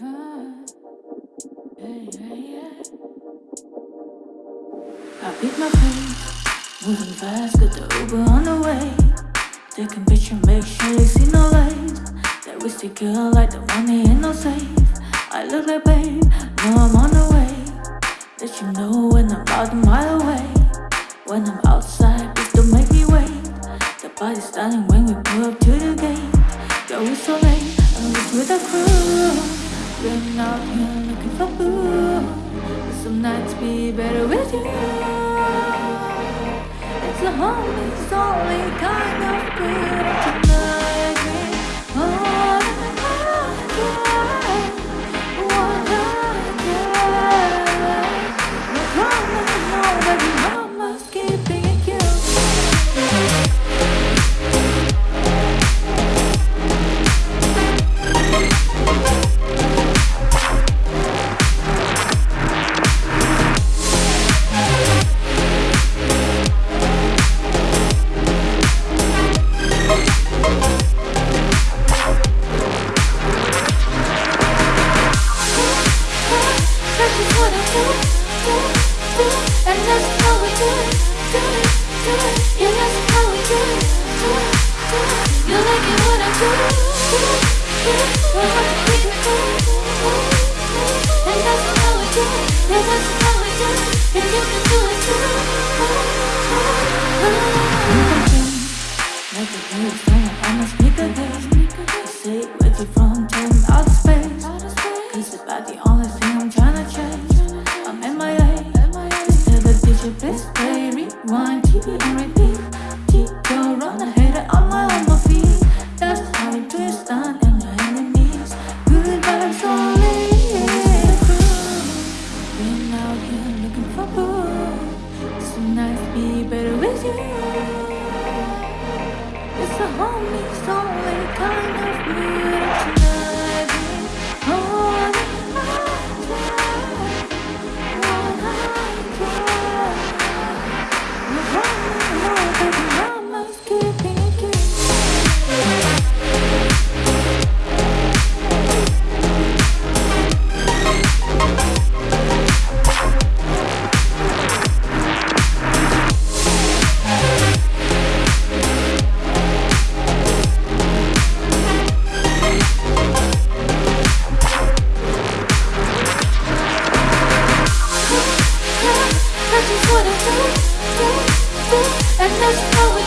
I beat my face, moving fast, got the Uber on the way. Taking picture, make sure they see no lights. That risky girl like the money ain't no safe. I look like babe, know I'm on the way. Let you know when I'm about a mile away. When I'm outside, please don't make me wait. The body's styling when we pull up to the gate. Yo, it's so late, I'm with the crew. Been out here looking for boo. Some nights be better with you. It's a homie's only kind of good And that's just what I do, it, do, do, and rewind, TV and repeat. Keep your run ahead, I'm on my feet. That's how we twist on and your enemies. Good vibes only. Been out here looking for boo. Some nights be better with you. It's a homie's only kind